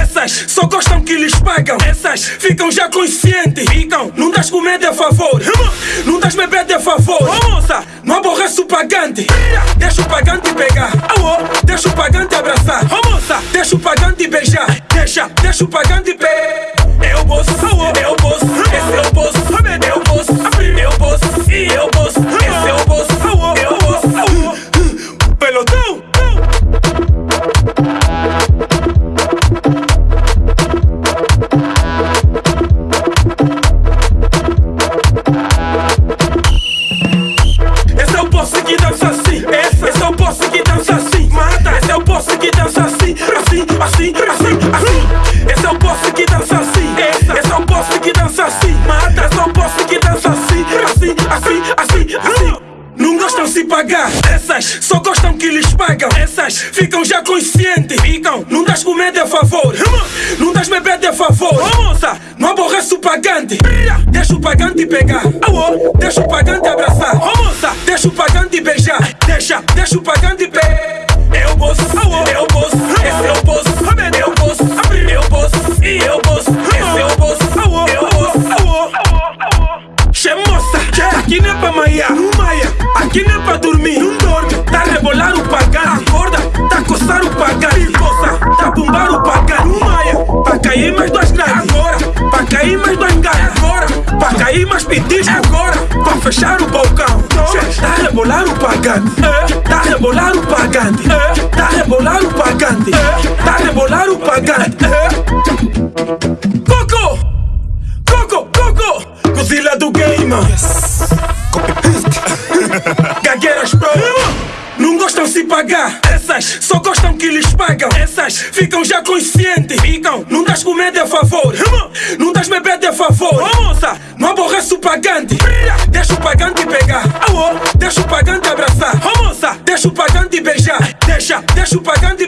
Essas só gostam que lhes pagam Essas. Ficam já conscientes Ficam, não das comida a favor. Não das bebida a favor. Moça, não aborrece o pagante. Deixa o pagante pegar. Deixa o pagante abraçar deixa o pagante beijar Deixa, deixa o pagante pegar Eu posso, eu assim. Esse é o posse que dança assim. Esse, esse é o posse que dança assim. Mata. Esse é o posse que dança assim. Assim, assim, assim, assim. Não gostam se pagar, essas só gostam que lhes pagam. Essas ficam já conscientes, ficam. Não das comida a favor, não das bebida a favor. Oh, moça, não aborrece o pagante. Deixa o pagante pegar, deixa o pagante abraçar. Oh, moça, deixa o pagante beijar. Deixa, deixa o pagante é dormir, não dorme. Tá a rebolar o pagante, acorda, tá a coçar o pagante. Coça, tá bombar o pagante, não maia. Pra cair mais duas grades, agora. Pra cair mais dois enganos, agora. Pra cair mais pedis, agora. Pra fechar o balcão, tá a rebolar o pagante. Tá a rebolar o pagante. Tá a rebolar o pagante. Tá rebolar o. pagar, essas só gostam que lhes pagam. Essas ficam já conscientes, ficam. Não das comida a favor, não das bebida a favor. Oh, moça, não aborrece o pagante. Deixa o pagante pegar, deixa o pagante abraçar. Oh, moça, deixa o pagante beijar. Deixa, deixa o pagante